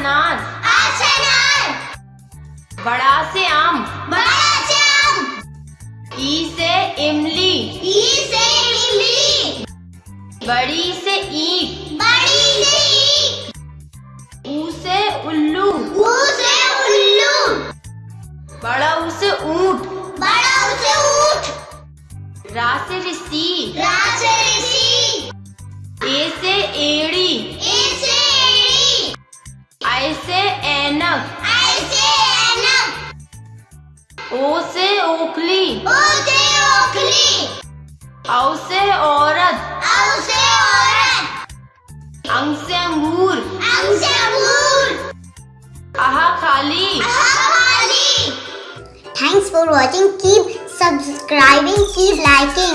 अनार अनार बड़ा से आम। बड़ा से आम ई से इमली। ई से इमली बड़ी से ईट। बड़ी से ईट ऊ से उल्लू। ऊ से उल्लू बड़ा ऊ से ऊँट। बड़ा ऊ से ऊँट। रा से रसी ओ से ओखली ओ से ओखली औ से औरत औ से औरत अंग से अंगूर अंग से अंगूर आहा खाली खाली Thanks for watching. Keep subscribing. Keep liking.